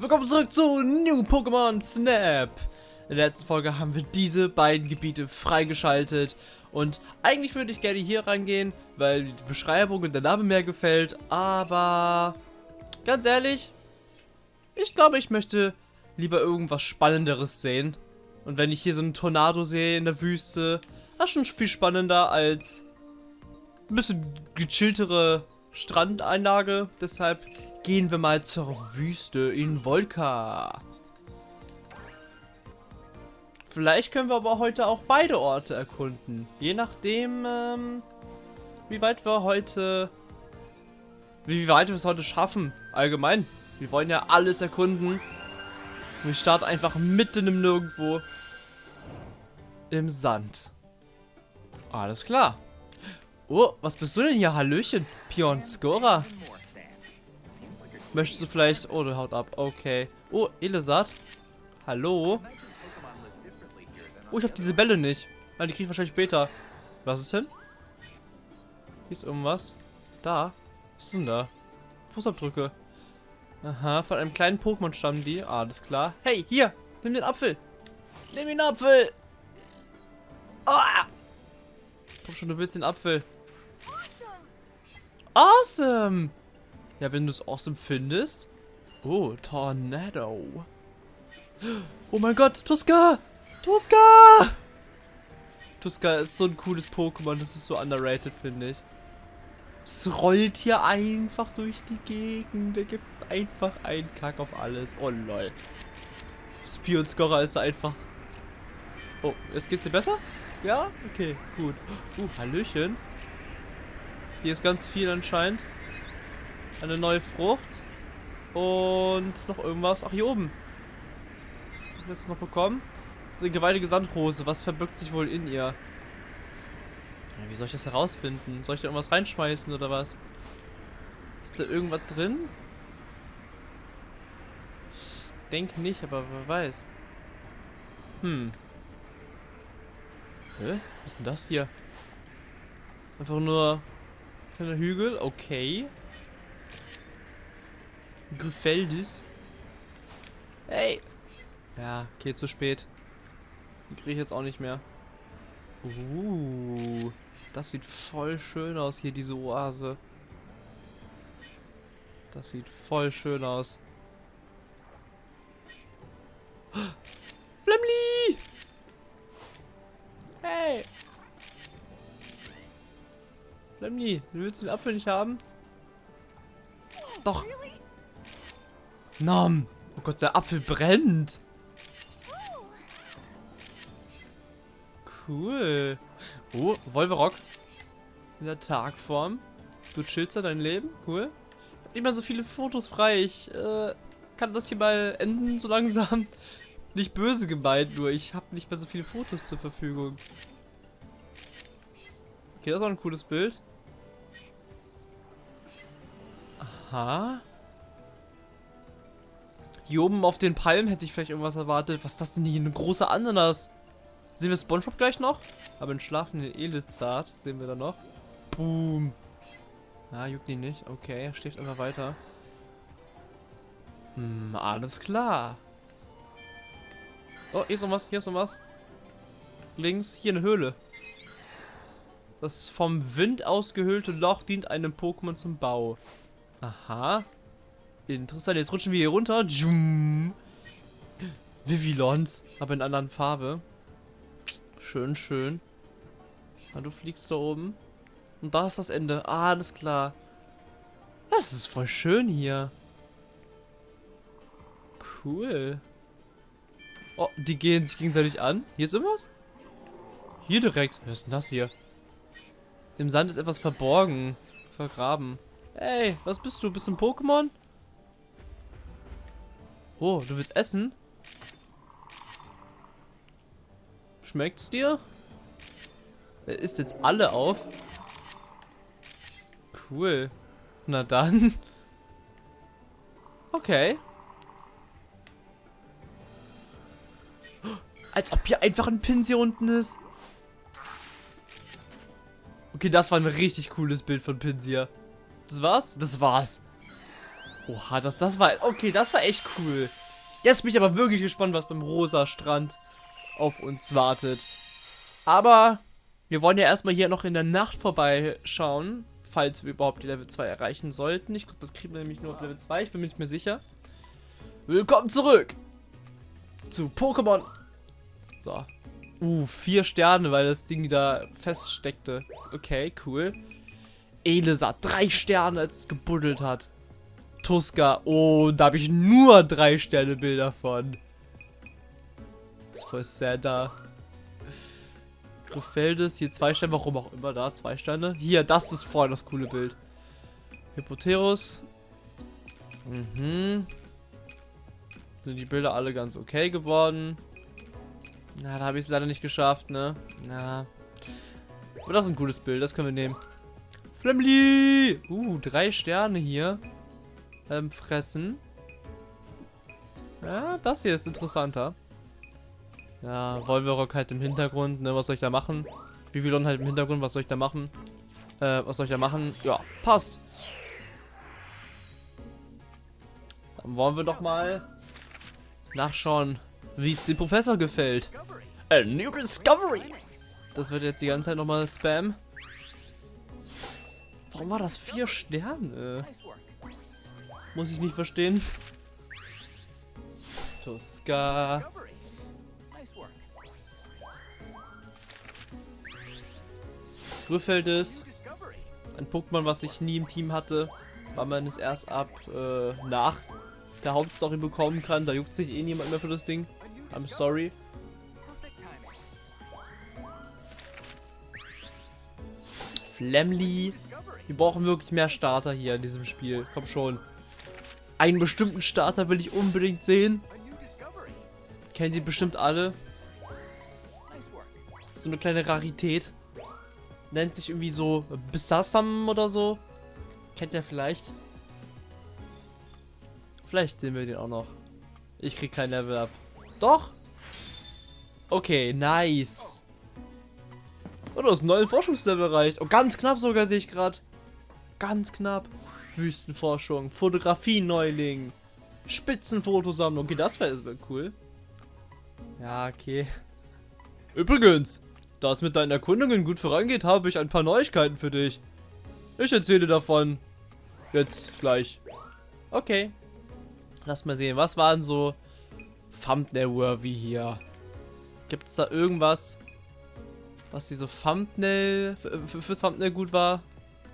Willkommen zurück zu New Pokémon Snap. In der letzten Folge haben wir diese beiden Gebiete freigeschaltet. Und eigentlich würde ich gerne hier rangehen, weil die Beschreibung und der Name mehr gefällt. Aber ganz ehrlich, ich glaube, ich möchte lieber irgendwas Spannenderes sehen. Und wenn ich hier so einen Tornado sehe in der Wüste, das ist schon viel spannender als ein bisschen gechilltere Strandeinlage. Deshalb gehen wir mal zur Wüste in Volka. Vielleicht können wir aber heute auch beide Orte erkunden. Je nachdem, ähm, wie weit wir heute... Wie weit wir es heute schaffen. Allgemein. Wir wollen ja alles erkunden. Wir starten einfach mitten im Nirgendwo. Im Sand. Alles klar. Oh, was bist du denn hier? Hallöchen. Pion Skora. Möchtest du vielleicht... Oh, der haut ab. Okay. Oh, Elisat. Hallo. Oh, ich habe diese Bälle nicht. Nein, die kriege ich wahrscheinlich später. Was ist denn? Hier ist irgendwas. Da. Was ist denn da? Fußabdrücke. Aha, von einem kleinen Pokémon stammen die. Ah, alles klar. Hey, hier. Nimm den Apfel. Nimm den Apfel. Ah! Komm schon, du willst den Apfel. Awesome. Ja, wenn du es awesome findest. Oh, Tornado. Oh mein Gott, Tuska! Tuska! Tuska ist so ein cooles Pokémon, das ist so underrated, finde ich. Es rollt hier einfach durch die Gegend. Der gibt einfach einen Kack auf alles. Oh lol. Spion Scorer ist einfach. Oh, jetzt geht's dir besser? Ja? Okay, gut. Uh, Hallöchen. Hier ist ganz viel anscheinend. Eine neue Frucht. Und noch irgendwas. Ach, hier oben. Was habe jetzt noch bekommen? Das ist eine gewaltige Sandrose. Was verbirgt sich wohl in ihr? Wie soll ich das herausfinden? Soll ich da irgendwas reinschmeißen oder was? Ist da irgendwas drin? Ich denke nicht, aber wer weiß. Hm. Hä? Was ist denn das hier? Einfach nur kleiner Hügel, okay. Griffeldis. Hey! Ja, okay, zu spät. Die kriege ich jetzt auch nicht mehr. Uh, das sieht voll schön aus hier, diese Oase. Das sieht voll schön aus. Flemly! Hey! Flemly, du willst den Apfel nicht haben? Doch. Nom. Oh Gott, der Apfel brennt. Cool. Oh, Wolverock. In der Tagform. Du chillst ja dein Leben. Cool. Ich hab nicht mehr so viele Fotos frei. Ich äh, kann das hier mal enden so langsam. Nicht böse gemeint, nur ich habe nicht mehr so viele Fotos zur Verfügung. Okay, das ist auch ein cooles Bild. Aha. Hier oben auf den Palmen hätte ich vielleicht irgendwas erwartet. Was ist das denn hier? Eine große Ananas. Sehen wir Spongebob gleich noch? Aber einen schlafenden Elizard sehen wir da noch. Boom. Ah, juckt ihn nicht. Okay, er schläft einfach weiter. Hm, alles klar. Oh, hier ist noch was, hier ist noch was. Links, hier eine Höhle. Das vom Wind ausgehöhlte Loch dient einem Pokémon zum Bau. Aha. Interessant, jetzt rutschen wir hier runter. Vivilons, aber in anderen Farbe. Schön, schön. Ah, du fliegst da oben. Und da ist das Ende. Ah, alles klar. Das ist voll schön hier. Cool. Oh, die gehen sich gegenseitig an. Hier ist irgendwas? Hier direkt. Was ist denn das hier? Im Sand ist etwas verborgen. Vergraben. Hey, was bist du? Bist du ein Pokémon? Oh, du willst essen? Schmeckt's dir? Er isst jetzt alle auf. Cool. Na dann. Okay. Als ob hier einfach ein Pinsel unten ist. Okay, das war ein richtig cooles Bild von Pinsir. Das war's? Das war's. Oha, das, das war... Okay, das war echt cool. Jetzt bin ich aber wirklich gespannt, was beim rosa Strand auf uns wartet. Aber wir wollen ja erstmal hier noch in der Nacht vorbeischauen, falls wir überhaupt die Level 2 erreichen sollten. Ich glaube, das kriegen wir nämlich nur auf Level 2, ich bin mir nicht mehr sicher. Willkommen zurück zu Pokémon. So. Uh, vier Sterne, weil das Ding da feststeckte. Okay, cool. Elisa, drei Sterne, als es gebuddelt hat. Tuska, oh, da habe ich nur drei Sterne Bilder von. ist voll sad da. Griffeldes, hier zwei Sterne, warum auch immer da, zwei Sterne. Hier, das ist voll das coole Bild. Hypoterus. Mhm. Sind die Bilder alle ganz okay geworden. Na, da habe ich es leider nicht geschafft, ne? Na. Aber das ist ein gutes Bild, das können wir nehmen. Flemly! Uh, drei Sterne hier. Ähm, fressen. Ja, das hier ist interessanter. Ja, Wolverock halt im Hintergrund, ne? Was soll ich da machen? Vivilon halt im Hintergrund, was soll ich da machen? Äh, was soll ich da machen? Ja, passt. Dann wollen wir doch mal nachschauen, wie es dem Professor gefällt. A new discovery! Das wird jetzt die ganze Zeit nochmal Spam. Warum war das vier Sterne? Muss ich nicht verstehen. Tuska. Griffeldes. Ein Pokémon, was ich nie im Team hatte, weil man es erst ab äh, nach der Hauptstory bekommen kann. Da juckt sich eh niemand mehr für das Ding. I'm sorry. Flamly. Wir brauchen wirklich mehr Starter hier in diesem Spiel. Komm schon. Einen bestimmten Starter will ich unbedingt sehen. Kennen Sie bestimmt alle. So eine kleine Rarität. Nennt sich irgendwie so Bisasam oder so. Kennt ihr vielleicht? Vielleicht sehen wir den auch noch. Ich krieg kein Level up. Doch? Okay, nice. Oh, du hast einen neuen Forschungslevel erreicht. Oh, ganz knapp sogar sehe ich gerade. Ganz knapp. Wüstenforschung, Fotografie-Neuling, Spitzenfotosammlung. Okay, das wäre cool. Ja, okay. Übrigens, da es mit deinen Erkundungen gut vorangeht, habe ich ein paar Neuigkeiten für dich. Ich erzähle davon. Jetzt gleich. Okay. Lass mal sehen, was waren so Thumbnail-worthy hier? Gibt es da irgendwas, was diese Thumbnail, fürs Thumbnail gut war?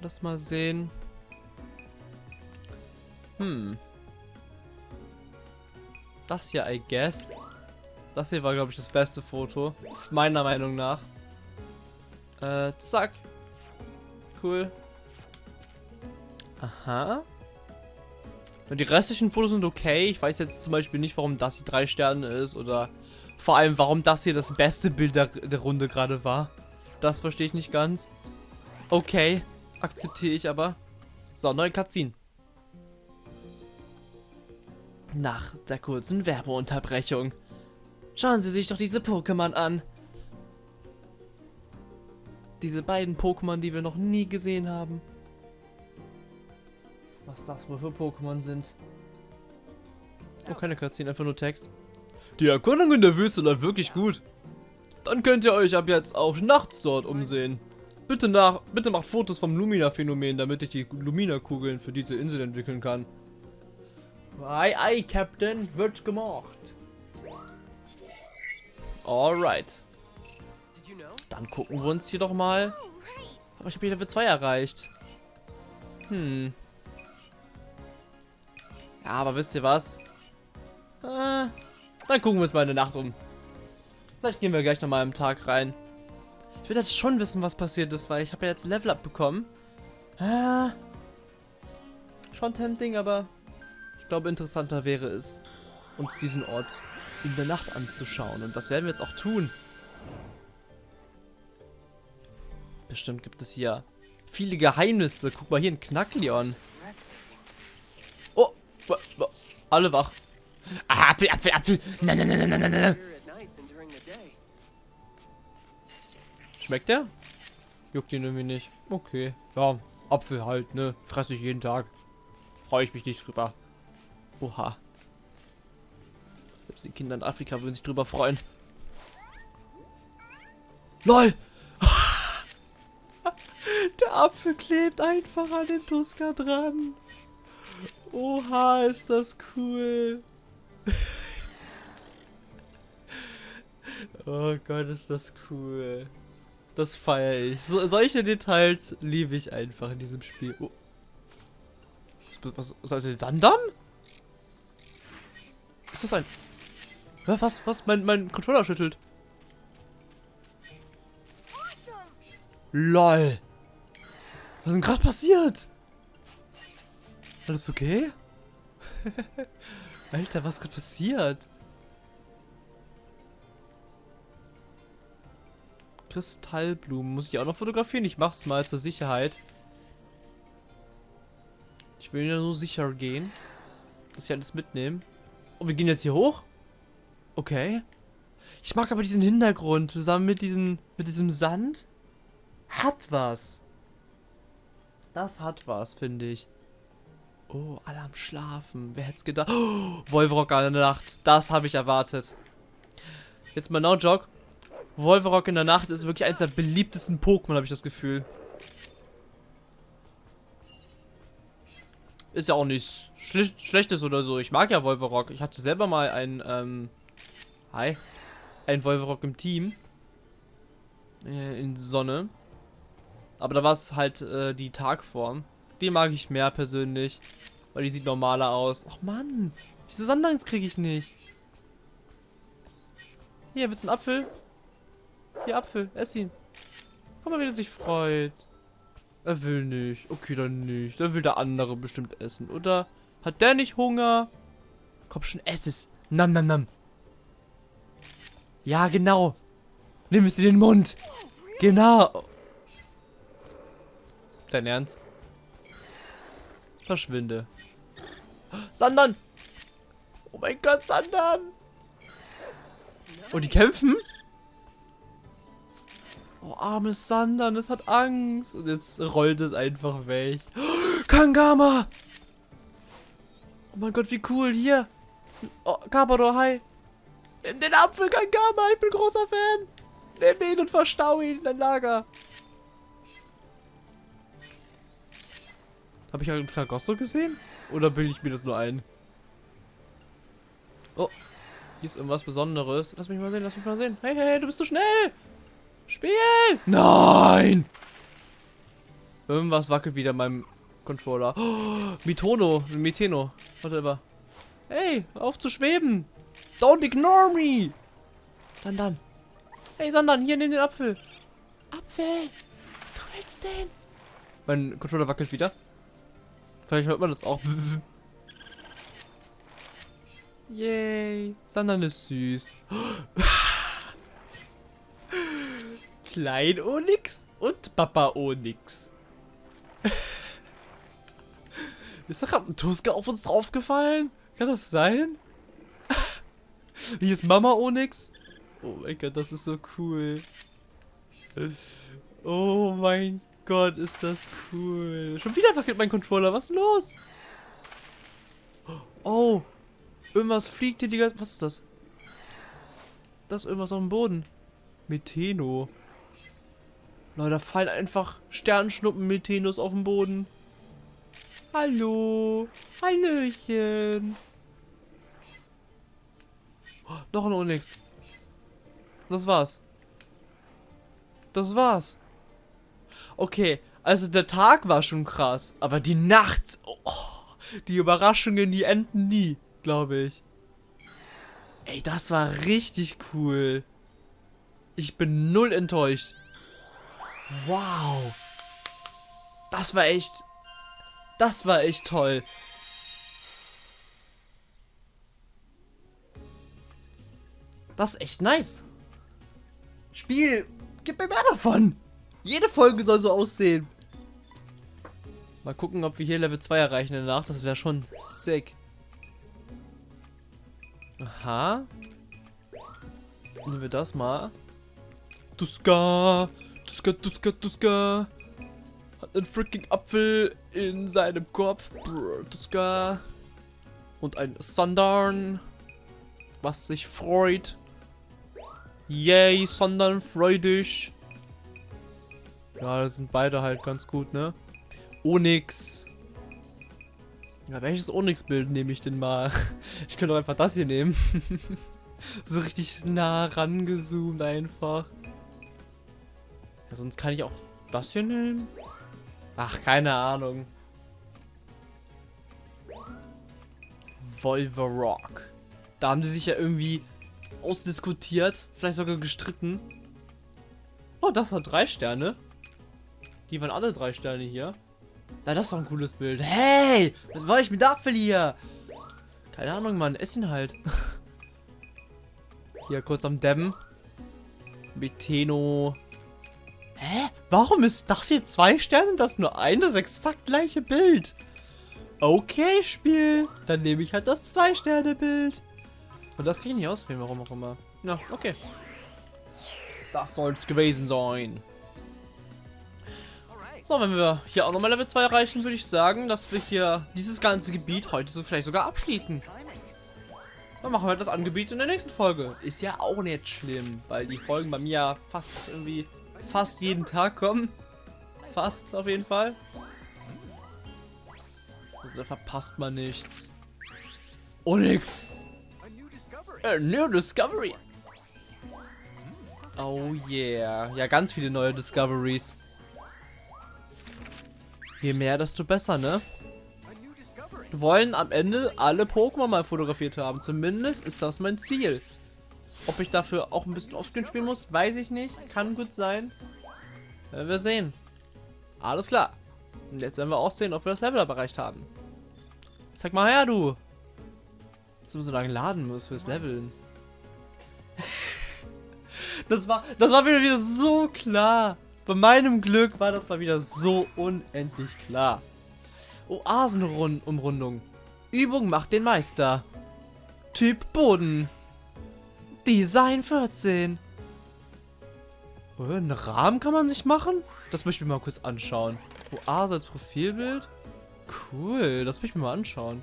Lass mal sehen. Hm. Das hier, I guess. Das hier war, glaube ich, das beste Foto. Meiner Meinung nach. Äh, zack. Cool. Aha. Und die restlichen Fotos sind okay. Ich weiß jetzt zum Beispiel nicht, warum das hier drei Sterne ist. Oder vor allem, warum das hier das beste Bild der, der Runde gerade war. Das verstehe ich nicht ganz. Okay. Akzeptiere ich aber. So, neue Cutscene. Nach der kurzen Werbeunterbrechung. Schauen Sie sich doch diese Pokémon an. Diese beiden Pokémon, die wir noch nie gesehen haben. Was das wohl für Pokémon sind. Oh, keine Cutscene, einfach nur Text. Die Erkundung in der Wüste läuft wirklich gut. Dann könnt ihr euch ab jetzt auch nachts dort umsehen. Bitte, nach, bitte macht Fotos vom Lumina-Phänomen, damit ich die Lumina-Kugeln für diese Insel entwickeln kann. Ei, ei, Captain, wird gemacht. Alright. Dann gucken wir uns hier doch mal. Aber ich habe hier Level 2 erreicht. Hm. Ja, aber wisst ihr was? Äh, dann gucken wir uns mal in der Nacht um. Vielleicht gehen wir gleich nochmal am Tag rein. Ich will jetzt schon wissen, was passiert ist, weil ich habe ja jetzt Level Up bekommen. Äh, schon tempting, aber glaube, interessanter wäre es, uns diesen Ort in der Nacht anzuschauen. Und das werden wir jetzt auch tun. Bestimmt gibt es hier viele Geheimnisse. Guck mal hier, ein Knackleon. Oh, alle wach. Ah, Apfel, Apfel, Apfel. Nein, nein, nein, nein, nein, nein. Schmeckt der? Juckt ihn irgendwie nicht. Okay. Ja, Apfel halt, ne? Fresse ich jeden Tag. Freue ich mich nicht drüber. Oha. Selbst die Kinder in Afrika würden sich drüber freuen. LOL! Der Apfel klebt einfach an den Tuska dran. Oha, ist das cool. oh Gott, ist das cool. Das feiere ich. So, solche Details liebe ich einfach in diesem Spiel. Oh. Was, was, was ist Sandern? Ist das ein... Was? Was? Mein, mein Controller schüttelt. LOL. Was ist denn gerade passiert? Alles okay? Alter, was ist gerade passiert? Kristallblumen. Muss ich auch noch fotografieren? Ich mach's mal zur Sicherheit. Ich will ja nur sicher gehen. Dass ich alles mitnehmen. Und wir gehen jetzt hier hoch? Okay. Ich mag aber diesen Hintergrund zusammen mit, diesen, mit diesem Sand. Hat was. Das hat was, finde ich. Oh, alle am Schlafen. Wer hätte es gedacht? Oh, Wolverock in der Nacht. Das habe ich erwartet. Jetzt mal no jog. Wolverock in der Nacht ist wirklich eines der beliebtesten Pokémon, habe ich das Gefühl. Ist ja auch nichts Schlechtes oder so. Ich mag ja Wolverock. Ich hatte selber mal ein, ähm, hi, ein Wolverock im Team. Äh, in Sonne. Aber da war es halt äh, die Tagform. Die mag ich mehr persönlich. Weil die sieht normaler aus. Ach Mann, diese Sandlines kriege ich nicht. Hier, willst du einen Apfel? Hier, Apfel, ess ihn. Guck mal, wie er sich freut. Er will nicht. Okay, dann nicht. Dann will der andere bestimmt essen. Oder hat der nicht Hunger? Komm schon, ess es. Nam, nam, nam. Ja, genau. Nimm es in den Mund. Genau. Dein Ernst? Verschwinde. Sandern! Oh mein Gott, Sandern! Oh, die kämpfen? Oh, armes Sandern, es hat Angst. Und jetzt rollt es einfach weg. Kangama! Oh mein Gott, wie cool. Hier. Oh, Carpador, hi. Nimm den Apfel, Kangama. Ich bin großer Fan. Nimm ihn und verstau ihn in dein Lager. Habe ich einen Tragosso gesehen? Oder bilde ich mir das nur ein? Oh, hier ist irgendwas Besonderes. Lass mich mal sehen, lass mich mal sehen. Hey, hey, du bist zu schnell. Spiel! Nein! Irgendwas wackelt wieder in meinem Controller. Oh, Mitono, Miteno, whatever. Hey, auf zu schweben. Don't ignore me. Sandan. Hey, Sandan, hier, nimm den Apfel. Apfel. Du willst den? Mein Controller wackelt wieder. Vielleicht hört man das auch. Yay. Sandan ist süß. Klein Onyx und Papa Onyx. ist da gerade ein Tuska auf uns draufgefallen? Kann das sein? Hier ist Mama Onyx. Oh mein Gott, das ist so cool. Oh mein Gott, ist das cool. Schon wieder wackelt mein Controller. Was ist los? Oh. Irgendwas fliegt hier die ganze... Was ist das? Das ist irgendwas auf dem Boden. Metheno. Leute, da fallen einfach Sternschnuppen Methenos auf den Boden. Hallo. Hallöchen. Oh, noch ein Onyx. Das war's. Das war's. Okay, also der Tag war schon krass, aber die Nacht, oh, die Überraschungen, die enden nie, glaube ich. Ey, das war richtig cool. Ich bin null enttäuscht. Wow. Das war echt, das war echt toll. Das ist echt nice. Spiel, gib mir mehr davon. Jede Folge soll so aussehen. Mal gucken, ob wir hier Level 2 erreichen danach. Das wäre schon sick. Aha. Nehmen wir das mal. Tuska. Tuska, Tuska, Tuska. Hat einen freaking Apfel in seinem Kopf. Brr, Tuska. Und ein Sandern. Was sich freut. Yay, Sandern freudig. Ja, das sind beide halt ganz gut, ne? Onyx. Ja, welches Onyx-Bild nehme ich denn mal? Ich könnte doch einfach das hier nehmen. so richtig nah rangezoomt einfach. Sonst kann ich auch das hier nehmen. Ach, keine Ahnung. Volverock. Da haben die sich ja irgendwie ausdiskutiert, vielleicht sogar gestritten. Oh, das hat drei Sterne. Die waren alle drei Sterne hier. Na, das ist doch ein cooles Bild. Hey, was war ich mit Apfel hier? Keine Ahnung, Mann. Ess ihn halt. hier kurz am Dämmen. Meteno. Hä? Warum ist das hier zwei Sterne und das nur ein? Das exakt gleiche Bild. Okay, Spiel. Dann nehme ich halt das Zwei-Sterne-Bild. Und das kann ich nicht auswählen, warum auch immer. Na, okay. Das soll es gewesen sein. So, wenn wir hier auch nochmal Level 2 erreichen, würde ich sagen, dass wir hier dieses ganze Gebiet heute so vielleicht sogar abschließen. Dann machen wir das Angebiet in der nächsten Folge. Ist ja auch nicht schlimm, weil die Folgen bei mir ja fast irgendwie fast jeden Tag kommen. Fast auf jeden Fall. Also da verpasst man nichts. Oh nix. A new discovery. Oh yeah. Ja, ganz viele neue Discoveries. Je mehr, desto besser, ne? Wir wollen am Ende alle Pokémon mal fotografiert haben. Zumindest ist das mein Ziel. Ob ich dafür auch ein bisschen Offscreen spielen muss, weiß ich nicht. Kann gut sein. Werden wir sehen. Alles klar. Und jetzt werden wir auch sehen, ob wir das Level up erreicht haben. Zeig mal her, du. Dass man so lange laden muss fürs Leveln. das war, das war wieder, wieder so klar. Bei meinem Glück war das mal wieder so unendlich klar. Oasenumrundung. Übung macht den Meister. Typ Boden. Design 14. Oh, einen Rahmen kann man sich machen? Das möchte ich mir mal kurz anschauen. Oase als Profilbild? Cool, das möchte ich mir mal anschauen.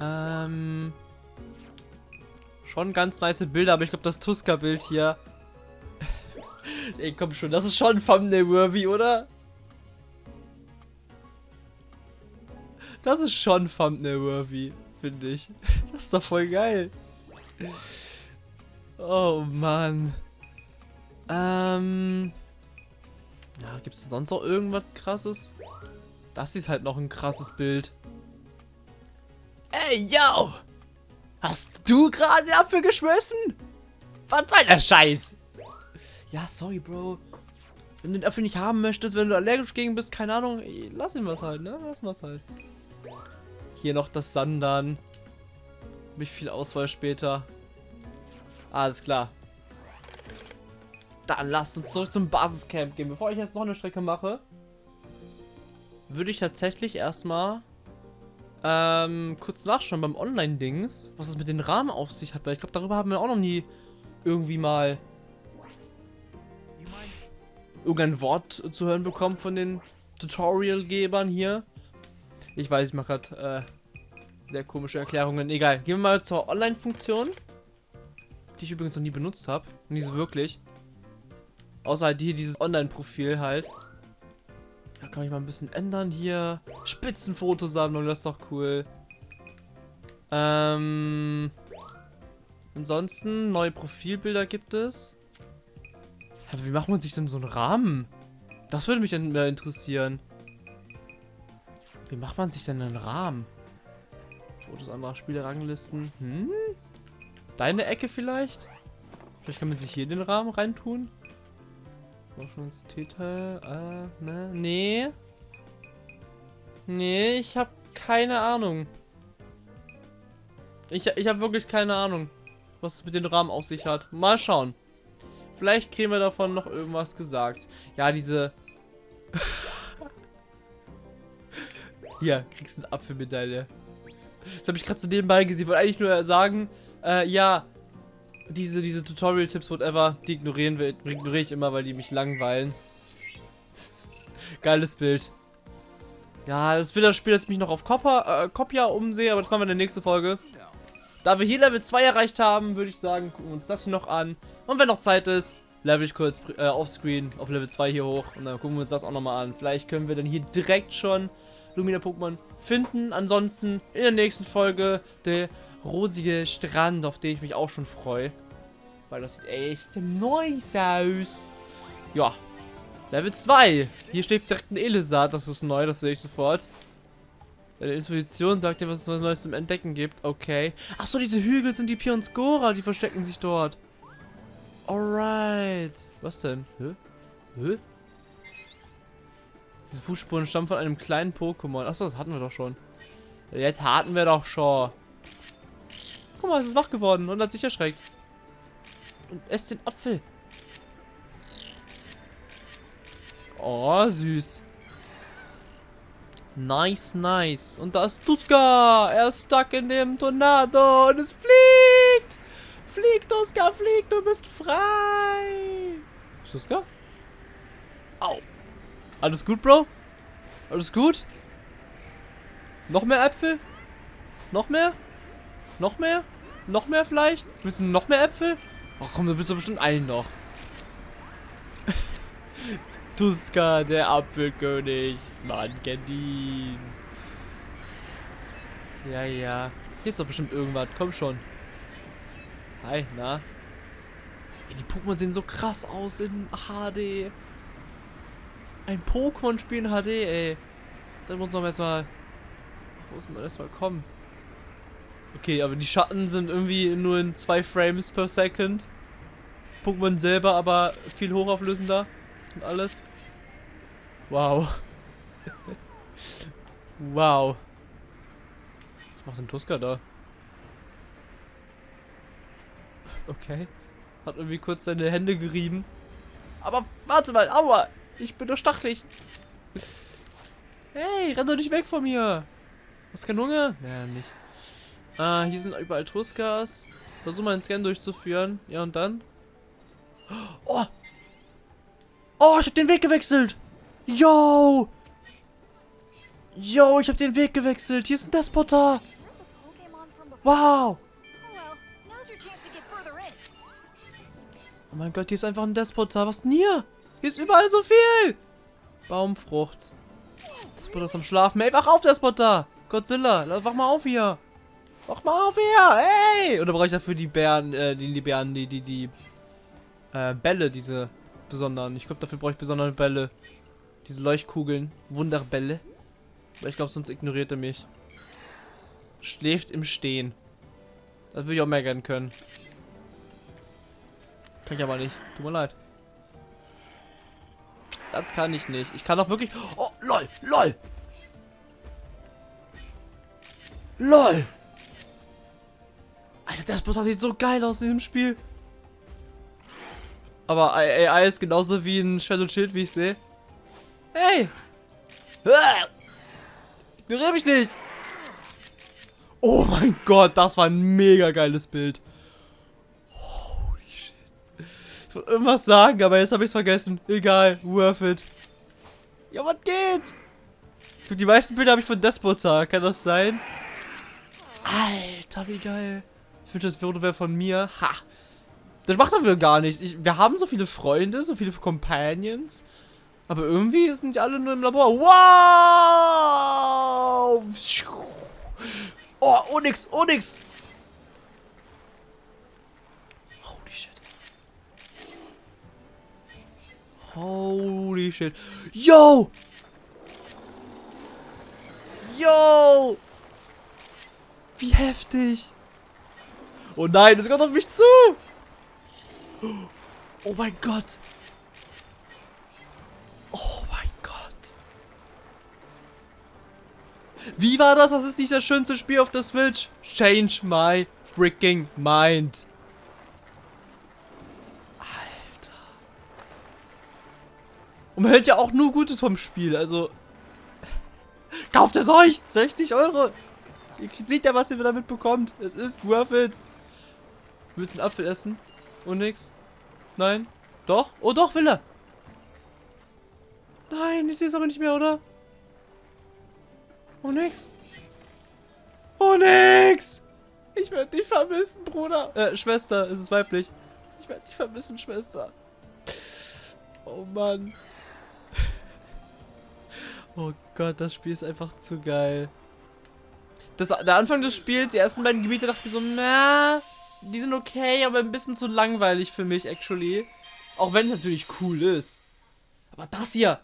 Ähm... Schon ganz nice Bilder, aber ich glaube das Tuska-Bild hier... Ey, komm schon, das ist schon Thumbnail-worthy, oder? Das ist schon Thumbnail-worthy, finde ich. Das ist doch voll geil. Oh, Mann. Ähm... Ja, gibt es sonst noch irgendwas krasses? Das ist halt noch ein krasses Bild. Ey, yo! Hast du gerade Apfel geschmissen? Was soll der Scheiß? Ja, sorry, Bro. Wenn du den Apfel nicht haben möchtest, wenn du allergisch gegen bist, keine Ahnung, lass ihn was halt, ne? Lass was halt. Hier noch das Sandern. Mich viel Auswahl später. Alles klar. Dann lasst uns zurück zum Basiscamp gehen. Bevor ich jetzt noch eine Strecke mache, würde ich tatsächlich erstmal ähm, kurz nachschauen beim Online-Dings, was es mit den Rahmen auf sich hat, weil ich glaube, darüber haben wir auch noch nie irgendwie mal irgendein Wort zu hören bekommen von den Tutorial-Gebern hier. Ich weiß, ich mache gerade äh, sehr komische Erklärungen. Egal, gehen wir mal zur Online-Funktion, die ich übrigens noch nie benutzt habe. Nie so wirklich. Außer halt hier dieses Online-Profil halt. Da kann ich mal ein bisschen ändern hier. Spitzenfotosammlung, das ist doch cool. Ähm. Ansonsten, neue Profilbilder gibt es. Aber wie macht man sich denn so einen Rahmen? Das würde mich mehr interessieren. Wie macht man sich denn einen Rahmen? Fotos anderer Spiele, Ranglisten. Hm? Deine Ecke vielleicht? Vielleicht kann man sich hier den Rahmen reintun. Forschungstitel, äh, ne? Nee. Nee, ich habe keine Ahnung. Ich, ich habe wirklich keine Ahnung, was es mit den Rahmen auf sich hat. Mal schauen. Vielleicht kriegen wir davon noch irgendwas gesagt. Ja, diese... Hier, kriegst du eine Apfelmedaille. Das habe ich gerade so nebenbei gesehen. Ich wollte eigentlich nur sagen, äh, ja, diese, diese Tutorial-Tipps, whatever, die ignorieren wir, ignoriere ich immer, weil die mich langweilen. Geiles Bild. Ja, das will das Spiel, dass ich mich noch auf Copper, äh, umsehe, aber das machen wir in der nächsten Folge. Da wir hier Level 2 erreicht haben, würde ich sagen, gucken wir uns das hier noch an. Und wenn noch Zeit ist, level ich kurz äh, offscreen auf Level 2 hier hoch. Und dann gucken wir uns das auch nochmal an. Vielleicht können wir dann hier direkt schon Lumina-Pokémon finden. Ansonsten in der nächsten Folge der rosige Strand, auf den ich mich auch schon freue. Weil das sieht echt nice aus. Ja, Level 2. Hier steht direkt ein Elisat, das ist neu, das sehe ich sofort. Deine Intuition sagt dir, was es Neues zum Entdecken gibt. Okay. Achso, diese Hügel sind die Pionscora, die verstecken sich dort. Alright. Was denn? Hä? Hä? Diese Fußspuren stammen von einem kleinen Pokémon. Achso, das hatten wir doch schon. Jetzt hatten wir doch schon. Guck mal, es ist wach geworden und hat sich erschreckt. Und esst den Apfel. Oh, süß. Nice, nice. Und da ist Tuska. Er ist stuck in dem Tornado und es fliegt. Flieg, Tuska, flieg, du bist frei. Tuska? Au. Alles gut, Bro? Alles gut? Noch mehr Äpfel? Noch mehr? Noch mehr? Noch mehr vielleicht? Willst du noch mehr Äpfel? Ach komm, du bist doch bestimmt einen noch. Tuska, der Apfelkönig. Man kennt ihn. Ja, ja. Hier ist doch bestimmt irgendwas. Komm schon. Hi, na? Ey, die Pokémon sehen so krass aus in HD. Ein Pokémon-Spiel in HD, ey. Da muss man erstmal... Wo muss man erstmal kommen? Okay, aber die Schatten sind irgendwie nur in zwei Frames per Second. Pokémon selber aber viel hochauflösender und alles. Wow. wow. Was macht denn Tuska da? Okay. Hat irgendwie kurz seine Hände gerieben. Aber warte mal, aua! Ich bin doch stachelig. Hey, renn doch nicht weg von mir. Hast keinen Hunger? Naja, nicht. Ah, hier sind überall Tuskas. Versuch mal einen Scan durchzuführen. Ja, und dann? Oh! Oh, ich hab den Weg gewechselt! Yo! Yo, ich hab den Weg gewechselt. Hier ist ein Despotar. Wow! Oh mein Gott, hier ist einfach ein Despotar. Was denn hier? Hier ist überall so viel. Baumfrucht. Despotar ist am Schlafen. Ey, wach auf, Despotar. Godzilla, wach mal auf hier. Wach mal auf hier. Hey! Oder brauche ich dafür die Bären, äh, die, die Bären, die, die, die, äh, Bälle, diese besonderen. Ich glaube, dafür brauche ich besondere Bälle. Diese Leuchtkugeln. Wunderbälle. Aber ich glaube, sonst ignoriert er mich. Schläft im Stehen. Das würde ich auch mehr gerne können. Kann ich aber nicht. Tut mir leid. Das kann ich nicht. Ich kann doch wirklich... Oh, lol, lol. LOL. Alter, das Boss sieht so geil aus in diesem Spiel. Aber AI ist genauso wie ein und Schild, wie ich sehe. Hey! Ignoriere mich nicht! Oh mein Gott, das war ein mega geiles Bild. Holy shit. Ich wollte irgendwas sagen, aber jetzt habe ich es vergessen. Egal, worth it. Ja, was geht? Die meisten Bilder habe ich von Despotar. Kann das sein? Alter, wie geil. Würde wäre von mir. Ha! Das macht dafür gar nichts. Ich, wir haben so viele Freunde, so viele Companions. Aber irgendwie sind die alle nur im Labor. Wow! Oh, Onyx, Onyx! Holy shit. Holy shit. Yo! Yo! Wie heftig! Oh nein, es kommt auf mich zu! Oh mein Gott! Wie war das? Das ist nicht das schönste Spiel auf der Switch. Change my freaking mind. Alter. Und man hört ja auch nur Gutes vom Spiel. Also, kauft es euch. 60 Euro. Ihr seht ja, was ihr damit bekommt. Es ist worth it. Willst du einen Apfel essen? Und nix? Nein? Doch? Oh doch, will er. Nein, ich sehe es aber nicht mehr, oder? Oh, nix. Oh, nix. Ich werde dich vermissen, Bruder. Äh, Schwester, es ist weiblich. Ich werde dich vermissen, Schwester. Oh, Mann. Oh Gott, das Spiel ist einfach zu geil. Das, der Anfang des Spiels, die ersten beiden Gebiete, dachte ich mir so, na, die sind okay, aber ein bisschen zu langweilig für mich, actually. Auch wenn es natürlich cool ist. Aber das hier,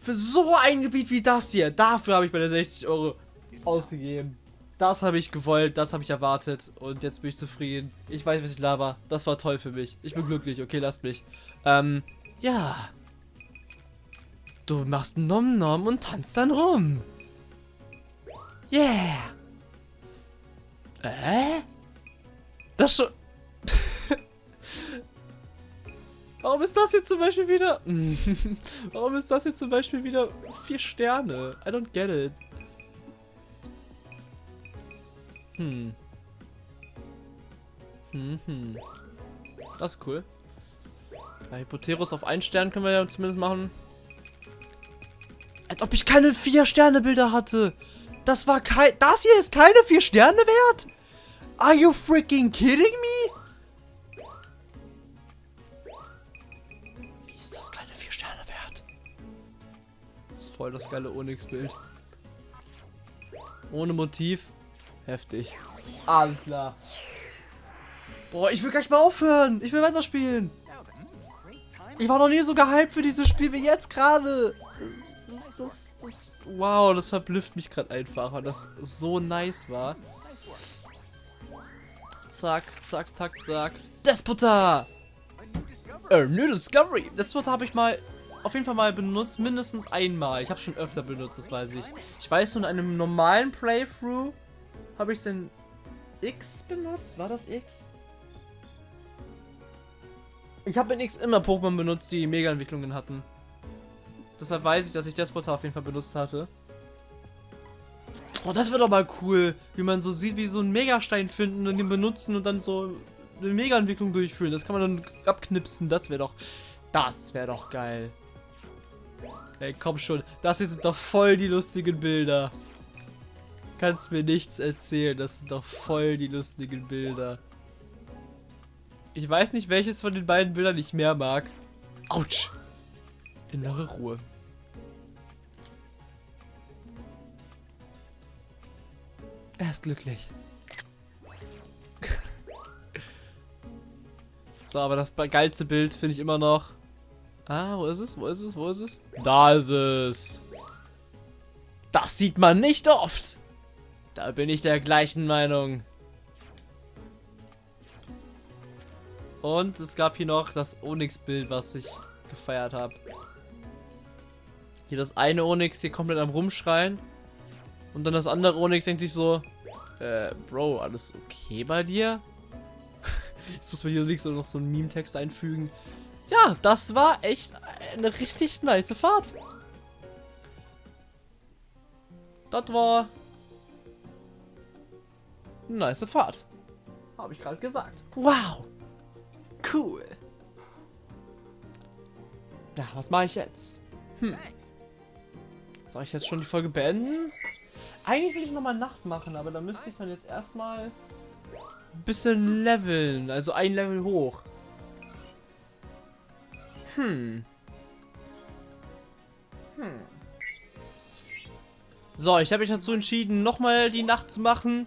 für so ein Gebiet wie das hier, dafür habe ich meine 60 Euro ausgegeben. Das habe ich gewollt, das habe ich erwartet und jetzt bin ich zufrieden. Ich weiß, was ich laber. Das war toll für mich. Ich bin glücklich. Okay, lasst mich. Ähm, ja. Du machst Nom Nom und tanzt dann rum. Yeah. Äh? Das schon... Warum ist das jetzt zum Beispiel wieder... Warum ist das jetzt zum Beispiel wieder vier Sterne? I don't get it. Hm. Hm, hm. Das ist cool. Bei Hypoterus auf einen Stern können wir ja zumindest machen. Als ob ich keine vier Sterne Bilder hatte. Das war kein... Das hier ist keine vier Sterne wert? Are you freaking kidding me? Wie ist das keine vier Sterne wert? Das ist voll das geile Onyx-Bild. Ohne Motiv. Heftig. Alles klar. Boah, ich will gleich mal aufhören. Ich will weiterspielen. Ich war noch nie so gehypt für dieses Spiel wie jetzt gerade. Das, das, das, wow, das verblüfft mich gerade einfach, weil das so nice war. Zack, zack, zack, zack. Despota! A new Discovery! Despota habe ich mal auf jeden Fall mal benutzt, mindestens einmal. Ich habe schon öfter benutzt, das weiß ich. Ich weiß, in einem normalen Playthrough habe ich den X benutzt. War das X? Ich habe in X immer Pokémon benutzt, die Mega-Entwicklungen hatten. Deshalb weiß ich, dass ich Despota auf jeden Fall benutzt hatte. Oh, das wird doch mal cool, wie man so sieht, wie so einen Megastein finden und den benutzen und dann so eine Mega-Entwicklung durchführen. Das kann man dann abknipsen. Das wäre doch, das wäre doch geil. Ey, komm schon. Das hier sind doch voll die lustigen Bilder. Kannst mir nichts erzählen. Das sind doch voll die lustigen Bilder. Ich weiß nicht, welches von den beiden Bildern ich mehr mag. Autsch. Innere Ruhe. Er ist glücklich. so, aber das geilste Bild finde ich immer noch. Ah, wo ist es? Wo ist es? Wo ist es? Da ist es. Das sieht man nicht oft. Da bin ich der gleichen Meinung. Und es gab hier noch das Onyx-Bild, was ich gefeiert habe. Hier das eine Onyx hier komplett am Rumschreien. Und dann das andere Onyx denkt sich so, äh, Bro, alles okay bei dir? Jetzt muss man hier links noch so einen Meme-Text einfügen. Ja, das war echt eine richtig nice Fahrt. Das war eine nice Fahrt. Habe ich gerade gesagt. Wow. Cool. Ja, was mache ich jetzt? Hm. Soll ich jetzt schon die Folge beenden? Eigentlich will ich nochmal Nacht machen, aber da müsste ich dann jetzt erstmal ein bisschen leveln. Also ein Level hoch. Hm. Hm. So, ich habe mich dazu entschieden, nochmal die Nacht zu machen.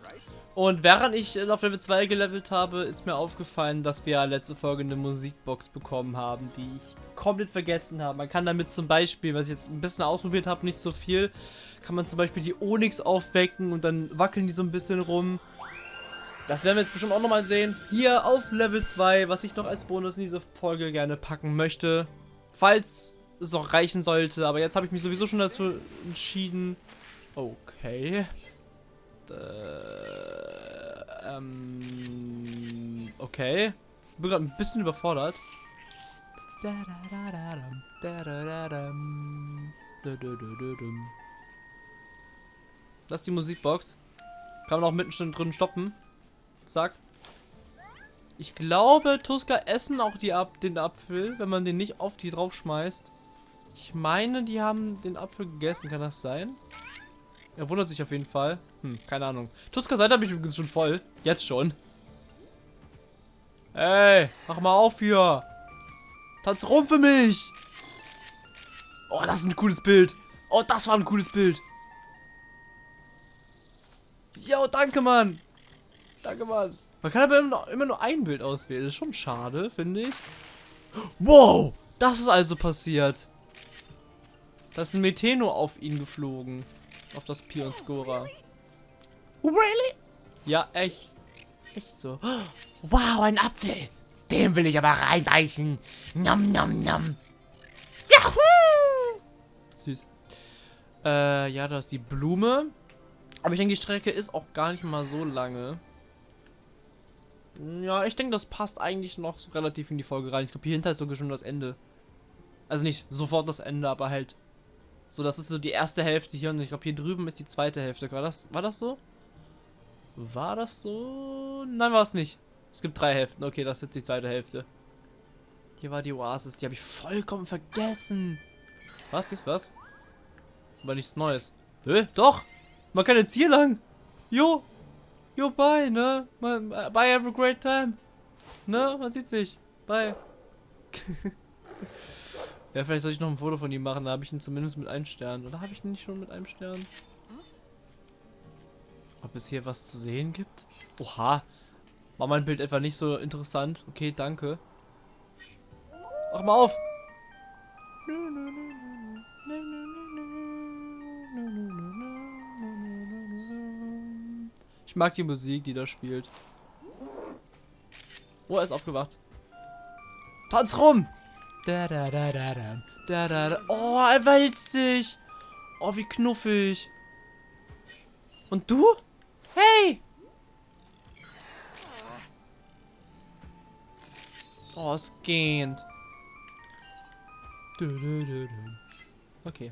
Und während ich auf Level 2 gelevelt habe, ist mir aufgefallen, dass wir letzte Folge eine Musikbox bekommen haben, die ich komplett vergessen habe. Man kann damit zum Beispiel, was ich jetzt ein bisschen ausprobiert habe, nicht so viel, kann man zum Beispiel die Onyx aufwecken und dann wackeln die so ein bisschen rum. Das werden wir jetzt bestimmt auch nochmal sehen. Hier auf Level 2, was ich noch als Bonus in diese Folge gerne packen möchte. Falls es auch reichen sollte. Aber jetzt habe ich mich sowieso schon dazu entschieden. Okay. Äh, ähm, okay. Ich bin gerade ein bisschen überfordert. Das ist die Musikbox. Kann man auch mitten drin stoppen. Zack. Ich glaube, Tuska essen auch die Ab den Apfel, wenn man den nicht auf die draufschmeißt. Ich meine, die haben den Apfel gegessen. Kann das sein? Er wundert sich auf jeden Fall. Hm, keine Ahnung. Tuska seid habe ich übrigens schon voll. Jetzt schon. Ey, mach mal auf hier. Tanz rum für mich. Oh, das ist ein cooles Bild. Oh, das war ein cooles Bild. Jo, danke, Mann. Danke, Mann. Man kann aber immer nur, immer nur ein Bild auswählen. Das ist schon schade, finde ich. Wow, das ist also passiert. Da ist ein Meteno auf ihn geflogen. Auf das Pion-Scorer. Really? Ja, echt. Echt so. Wow, ein Apfel. Den will ich aber reinbeißen. Nom, nom, nom. Yahoo! Süß. Äh, ja, da ist die Blume. Aber ich denke, die Strecke ist auch gar nicht mal so lange. Ja, ich denke, das passt eigentlich noch so relativ in die Folge rein. Ich glaube, hier hinter ist sogar schon das Ende. Also nicht sofort das Ende, aber halt. So, das ist so die erste Hälfte hier und ich glaube, hier drüben ist die zweite Hälfte. War das, war das so? War das so? Nein, war es nicht. Es gibt drei Hälften. Okay, das ist jetzt die zweite Hälfte. Hier war die Oasis. Die habe ich vollkommen vergessen. Was? Ist was? Aber nichts Neues. Hä? Doch! Man kann jetzt hier lang. Jo. Jo, bye, ne? Bye, have a great time. Ne? Man sieht sich. Bye. ja, vielleicht soll ich noch ein Foto von ihm machen. Da habe ich ihn zumindest mit einem Stern. Oder habe ich ihn nicht schon mit einem Stern? Ob es hier was zu sehen gibt? Oha. War mein Bild etwa nicht so interessant? Okay, danke. Mach mal auf. Ich mag die Musik, die da spielt. Oh, er ist aufgewacht. Tanz rum! Da, da, da, da, da, da, da, da. Oh, er wälzt sich. Oh, wie knuffig. Und du? Hey! Oh, es geht. Okay.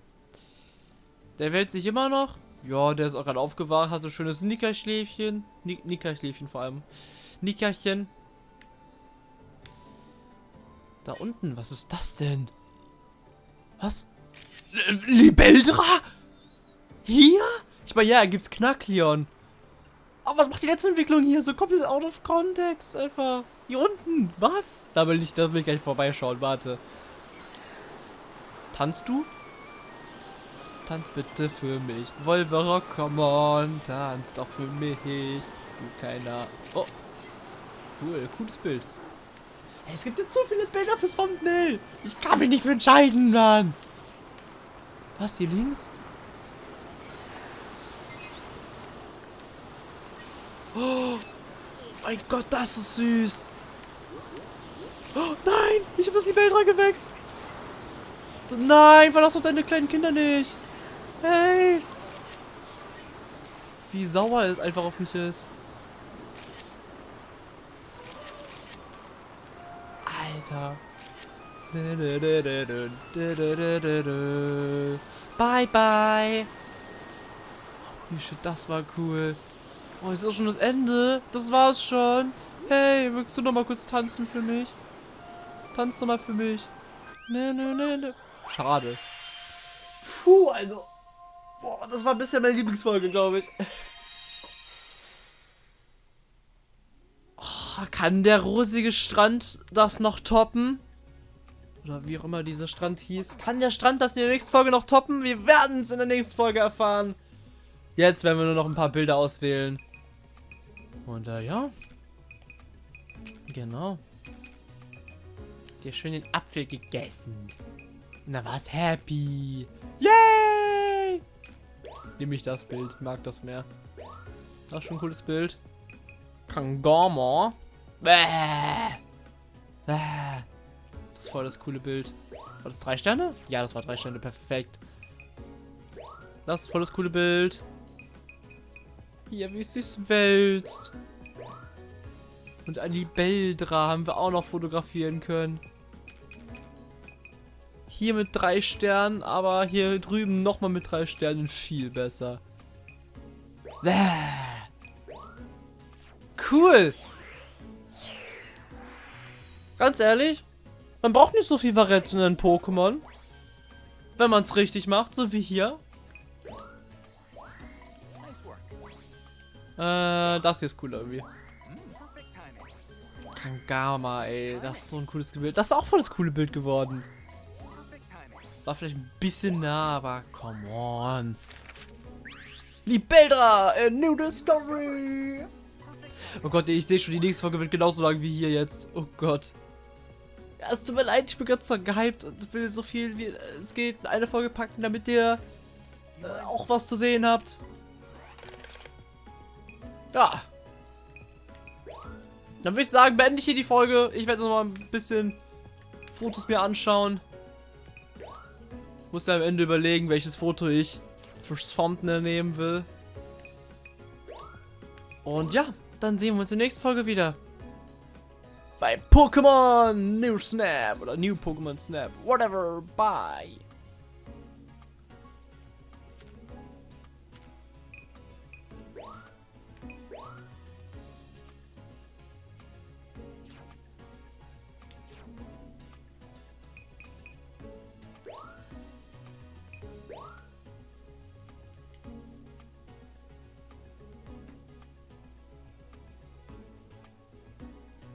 Der wälzt sich immer noch. Ja, der ist auch gerade aufgewacht, hatte schönes Nickerschläfchen. Nickerschläfchen vor allem. Nickerchen. Da unten, was ist das denn? Was? L Libeldra? Hier? Ich meine, ja, gibt's Knackleon. Aber was macht die letzte Entwicklung hier? So komplett out of context einfach. Hier unten. Was? Da will ich, da will ich gleich vorbeischauen. Warte. Tanzt du? Tanz bitte für mich. Wolverock, come on. Tanz doch für mich. Du keiner. Oh. Cool, cooles Bild. Es gibt jetzt so viele Bilder fürs Thumbnail. Ich kann mich nicht für entscheiden, Mann. Was, hier links? Oh mein Gott, das ist süß. Oh nein, ich habe das Libellra geweckt. Nein, verlass doch deine kleinen Kinder nicht. Hey. Wie sauer es einfach auf mich ist. Alter. Bye, bye. Holy shit, das war cool. Oh, ist auch schon das Ende. Das war's schon. Hey, willst du noch mal kurz tanzen für mich? Tanz doch mal für mich. Ne, ne, ne. Schade. Puh, also. Boah, das war bisher meine Lieblingsfolge, glaube ich. Kann der rosige Strand das noch toppen? Oder wie auch immer dieser Strand hieß. Kann der Strand das in der nächsten Folge noch toppen? Wir werden es in der nächsten Folge erfahren. Jetzt werden wir nur noch ein paar Bilder auswählen. Und äh, ja. Genau. Dir schön den Apfel gegessen. Na was happy. Yay! Nehme ich das Bild. Mag das mehr. Das ist schon ein cooles Bild. Kangama. Das ist voll das coole Bild. War das drei Sterne? Ja, das war drei Sterne. Perfekt. Das ist voll das coole Bild. Hier, wie es sich wälzt. Und ein Libeldra haben wir auch noch fotografieren können. Hier mit drei Sternen, aber hier drüben nochmal mit drei Sternen viel besser. Cool. Ganz ehrlich, man braucht nicht so viel Variation in Pokémon. Wenn man es richtig macht, so wie hier. Äh, das hier ist cool irgendwie. Kangama, ey. Das ist so ein cooles Bild. Das ist auch voll das coole Bild geworden. War vielleicht ein bisschen nah, aber come on. Libeldra, a new discovery. Oh Gott, ich sehe schon, die nächste Folge wird genauso lang wie hier jetzt. Oh Gott. Es tut mir leid, ich bin ganz so gehypt und will so viel wie es geht in eine Folge packen, damit ihr äh, auch was zu sehen habt. Ja. Dann würde ich sagen, beende ich hier die Folge. Ich werde noch mal ein bisschen Fotos mir anschauen. Muss ja am Ende überlegen, welches Foto ich fürs Thumbnail nehmen will. Und ja, dann sehen wir uns in der nächsten Folge wieder. Bei Pokémon New Snap oder New Pokémon Snap. Whatever. Bye.